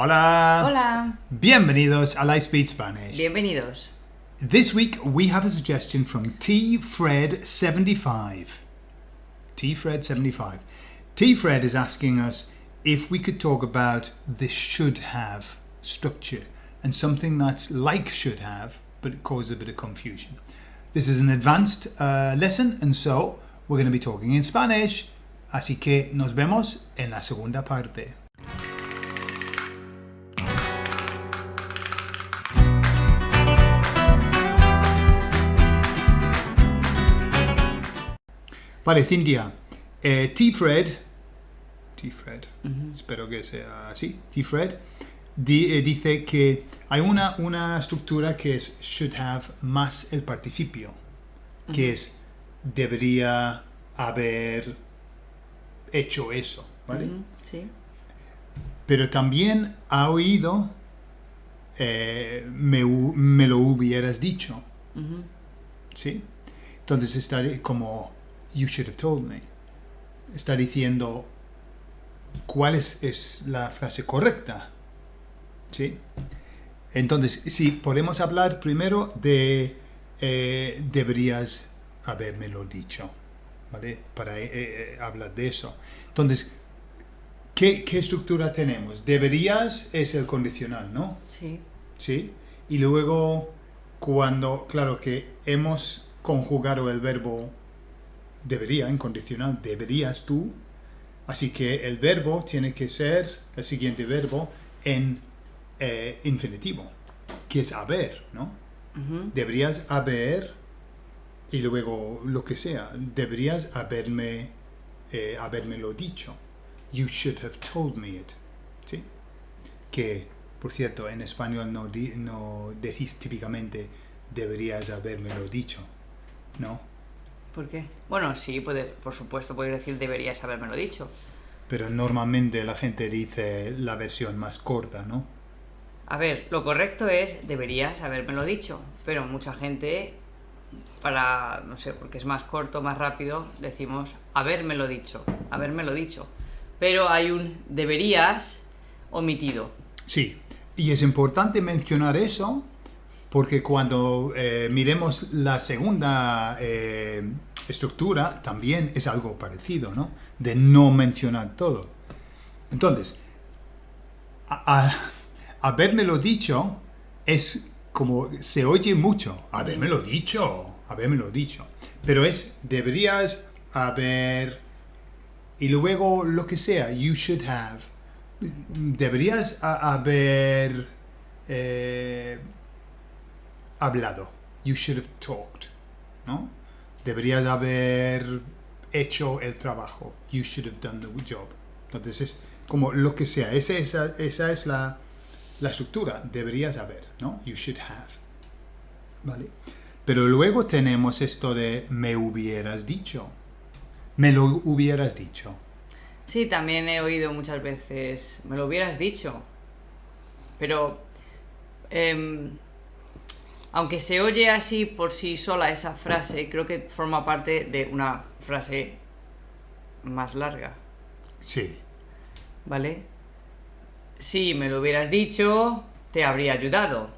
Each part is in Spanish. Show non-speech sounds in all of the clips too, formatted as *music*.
Hola. Hola. Bienvenidos a Lightspeed Spanish. Bienvenidos. This week we have a suggestion from T Fred 75. T Fred 75. T Fred is asking us if we could talk about the should have structure and something that's like should have but it causes a bit of confusion. This is an advanced uh, lesson and so we're going to be talking in Spanish. Así que nos vemos en la segunda parte. Vale, Cintia. Eh, T-Fred, T-Fred, espero que sea así, T-Fred, di- eh, dice que hay una, una estructura que es should have más el participio, que es debería haber hecho eso, ¿vale? Sí. Pero también ha oído eh, me, me lo hubieras dicho. ¿sí? Entonces está como you should have told me. Está diciendo cuál es, es la frase correcta, ¿sí? Entonces, sí, podemos hablar primero de eh, deberías habérmelo dicho, ¿vale? Para eh, eh, hablar de eso. Entonces, ¿qué, ¿qué estructura tenemos? Deberías es el condicional, ¿no? Sí. ¿sí? Y luego, cuando, claro que hemos conjugado el verbo debería en condicional, deberías tú, así que el verbo tiene que ser el siguiente verbo en eh, infinitivo, que es haber, ¿no? Deberías haber, y luego lo que sea, deberías haberme, eh, habérmelo dicho. You should have told me it. ¿Sí? Que, por cierto, en español no, di- no decís típicamente deberías habérmelo dicho. ¿No? ¿Por qué? Bueno, sí, puede, por supuesto, puedes decir deberías habérmelo dicho. Pero normalmente la gente dice la versión más corta, ¿no? A ver, lo correcto es deberías habérmelo dicho, pero mucha gente, para, no sé, porque es más corto, más rápido, decimos habérmelo dicho, habérmelo dicho. Pero hay un deberías omitido. Sí, y es importante mencionar eso porque cuando eh, miremos la segunda eh, estructura también es algo parecido, ¿no? De no mencionar todo. Entonces, a, a- habérmelo dicho es como se oye mucho, habérmelo dicho, habérmelo dicho, pero es deberías haber y luego lo que sea, you should have deberías haber eh, hablado. You should have talked. ¿No? Deberías haber hecho el trabajo. You should have done the job. Entonces es como lo que sea. Esa, esa, esa es la, la estructura. Deberías haber. ¿No? You should have. ¿Vale? Pero luego tenemos esto de me hubieras dicho. Me lo hubieras dicho. Sí, también he oído muchas veces, me lo hubieras dicho, pero em, aunque se oye así por sí sola esa frase, creo que forma parte de una frase más larga, Sí. ¿vale? Si me lo hubieras dicho, te habría ayudado.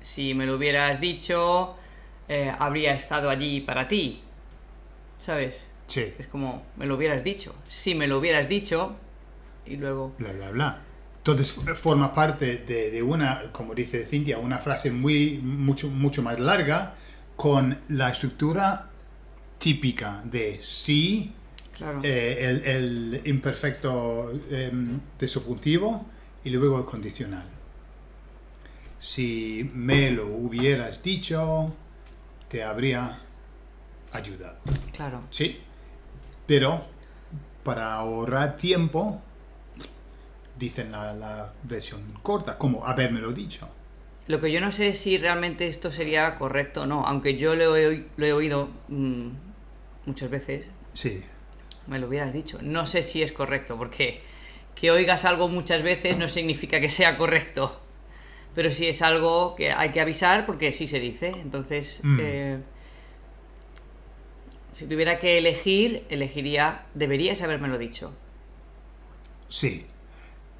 Si me lo hubieras dicho, eh, habría estado allí para ti, ¿sabes? Sí. Es como, me lo hubieras dicho. Si me lo hubieras dicho, y luego... bla, bla, bla. Entonces forma parte de, de una, como dice Cintia, una frase muy, mucho, mucho más larga con la estructura típica de sí, Claro. eh, el, el imperfecto em, de subjuntivo y luego el condicional. Si me lo hubieras dicho, te habría ayudado. Claro. Sí, pero para ahorrar tiempo, dicen la, la versión corta, como habérmelo dicho. Lo que yo no sé es si realmente esto sería correcto o no, aunque yo lo he, oi- lo he oído mm, muchas veces, Sí, me lo hubieras dicho. No sé si es correcto, porque que oigas algo muchas veces no significa que sea correcto. Pero si es algo que hay que avisar porque sí se dice. Entonces, Mm. eh, si tuviera que elegir, elegiría, deberías habérmelo dicho. sí.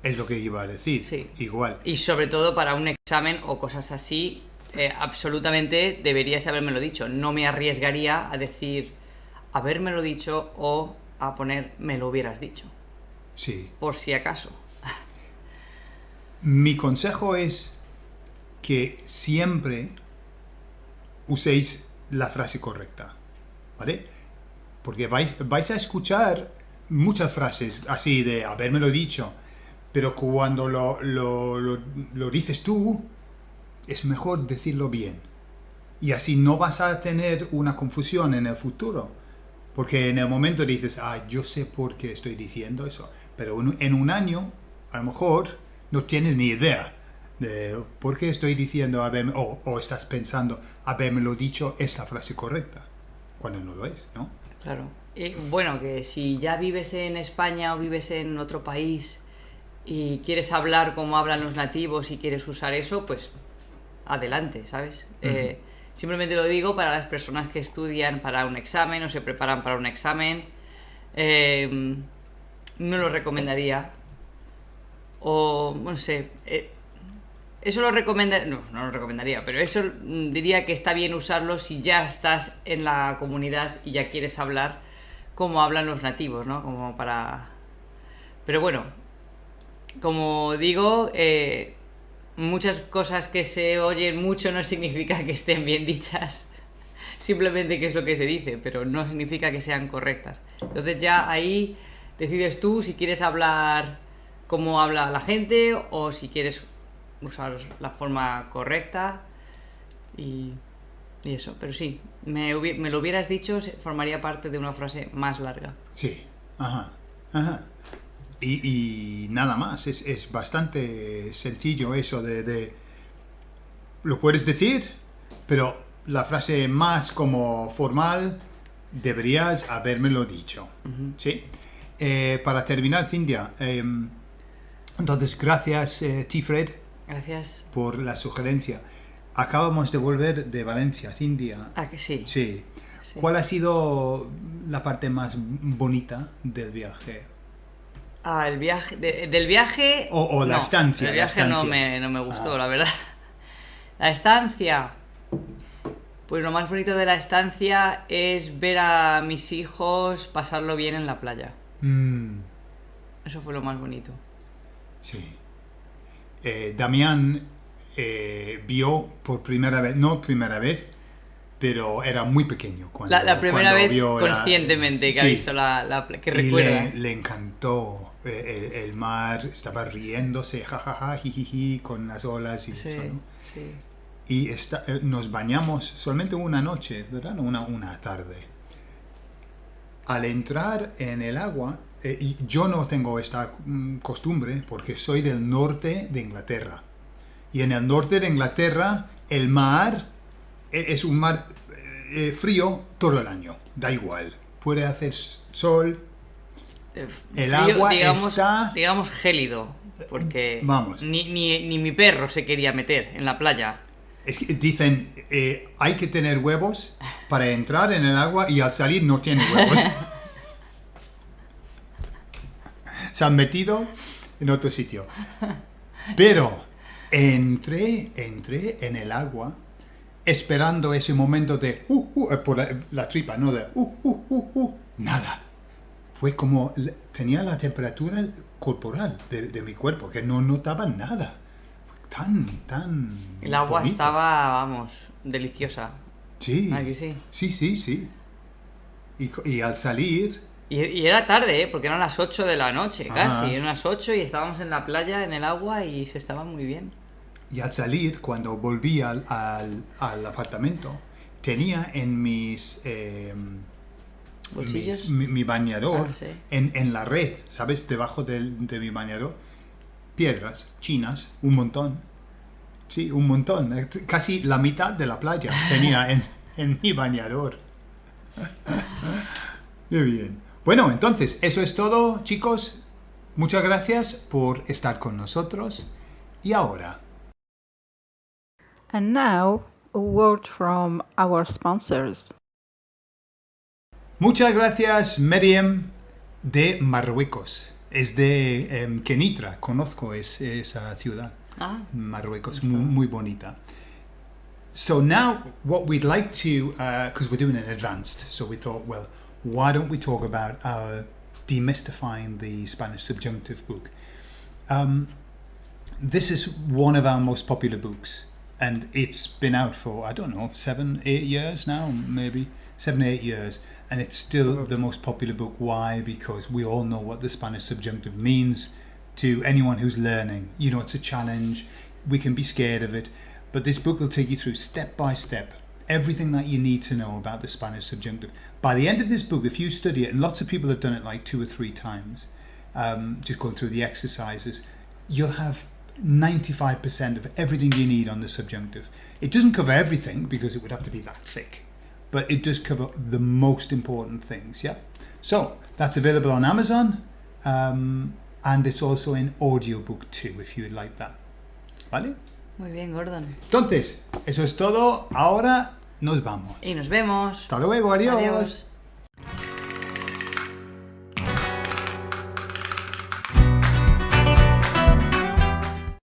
Es lo que iba a decir. Sí. Igual. Y sobre todo para un examen o cosas así, eh, absolutamente deberías habérmelo dicho. No me arriesgaría a decir habérmelo dicho o a poner me lo hubieras dicho. Sí. Por si acaso. *laughs* Mi consejo es que siempre uséis la frase correcta. ¿Vale? Porque vais, vais a escuchar muchas frases así de habérmelo dicho, pero cuando lo, lo, lo, dices tú, es mejor decirlo bien. Y así no vas a tener una confusión en el futuro. Porque en el momento dices, ah, yo sé por qué estoy diciendo eso. Pero en- un año, a lo mejor, no tienes ni idea de por qué estoy diciendo, haberme, o, o estás pensando, habérmelo dicho esta frase correcta. Cuando no lo es, ¿no? Claro. Y bueno, que si ya vives en España o vives en otro país y quieres hablar como hablan los nativos y quieres usar eso, pues adelante, ¿sabes? Eh, simplemente lo digo para las personas que estudian para un examen o se preparan para un examen. Eh, no lo recomendaría. O, no sé, eh, eso lo recomendaría, no, no lo recomendaría, pero eso diría que está bien usarlo si ya estás en la comunidad y ya quieres hablar como hablan los nativos, ¿no? Como para... Pero bueno, como digo, eh, muchas cosas que se oyen mucho no significa que estén bien dichas. *laughs* Simplemente que es lo que se dice, pero no significa que sean correctas. Entonces ya ahí decides tú si quieres hablar como habla la gente o si quieres usar la forma correcta y, y eso. Pero sí, me, me lo hubieras dicho, formaría parte de una frase más larga. Sí, ajá, ajá. Y, y nada más, es, es bastante sencillo eso de, de- Lo puedes decir, pero la frase más como formal deberías habérmelo dicho. ¿Sí? Eh, para terminar, Cindia, em, entonces gracias, eh, Tifred, Gracias. por la sugerencia. Acabamos de volver de Valencia, Cindia. Ah, que sí. Sí. Sí. ¿Cuál ha sido la parte más bonita del viaje? Ah, el viaje. de- del viaje. O- o la no, estancia, El viaje no me, no me gustó, Ah. la verdad. *laughs* La estancia. Pues lo más bonito de la estancia es ver a mis hijos pasarlo bien en la playa. Mm, Eso fue lo más bonito. sí. Eh, Damián eh, vio por primera vez, no primera vez, pero era muy pequeño cuando La, la primera cuando vez vio la- conscientemente que ha Sí. visto la, la que Y recuerda. le, le encantó eh, el, el mar, estaba riéndose, jajaja, jijiji, con las olas y Sí, eso, ¿no? sí. Y eh, nos bañamos solamente una noche, ¿verdad? Una, una tarde. Al entrar en el agua, eh, y yo no tengo esta mm, costumbre porque soy del norte de Inglaterra. Y en el norte de Inglaterra el mar es un mar eh, frío todo el año, da igual. Puede hacer sol, Eh, El agua está- digamos gélido. Porque Vamos. Ni, ni, ni mi perro se quería meter en la playa. Es que dicen, eh, hay que tener huevos para entrar en el agua y al salir no tiene huevos. *laughs* Se han metido en otro sitio. Pero entré, entré en el agua esperando ese momento de, uh, uh, eh, por la, la tripa, no de, uh, uh, uh, uh, nada. Fue como, tenía la temperatura corporal de, de mi cuerpo, que no notaba nada. Fue tan, tan... El agua bonito. estaba, vamos, deliciosa. Sí. ¿A que sí? Sí, sí, sí. Y, y al salir, Y, y era tarde, ¿eh? porque eran las 8 de la noche, casi. Eran las 8 y estábamos en la playa, en el agua y se estaba muy bien. Y al salir, cuando volví al, al- al apartamento, tenía en mis... eh, mi, mi bañador, Ah, sí. en, en la red, ¿sabes? Debajo de mi bañador, piedras chinas, un montón. Sí, un montón. Casi la mitad de la playa tenía *laughs* en, en mi bañador. Muy bien. Bueno, entonces, eso es todo, chicos. Muchas gracias por estar con nosotros. Y ahora, And now, a word from our sponsors. muchas gracias, Miriam de Marruecos. Es de em, Kenitra, conozco es- esa ciudad. Ah, Marruecos, No muy, muy bonita. So now, what we'd like to, because we're doing it advanced, so we thought, well, why don't we talk about our demystifying the Spanish subjunctive book? Um, this is one of our most popular books, and it's been out for I don't know seven, eight years now, maybe seven, eight years, and it's still the most popular book. Why? Because we all know what the Spanish subjunctive means to anyone who's learning. You know, it's a challenge. We can be scared of it, but this book will take you through step by step everything that you need to know about the Spanish subjunctive. By the end of this book, if you study it, and lots of people have done it like two or three times, um, just going through the exercises, you'll have 95% of everything you need on the subjunctive. It doesn't cover everything because it would have to be that thick, but it does cover the most important things, yeah? So that's available on Amazon um, and it's also in audiobook too if you'd like that. ¿Vale? muy bien, Gordon. Entonces, eso es todo. Ahora nos vamos. Y nos vemos. Hasta luego, adiós. Adiós.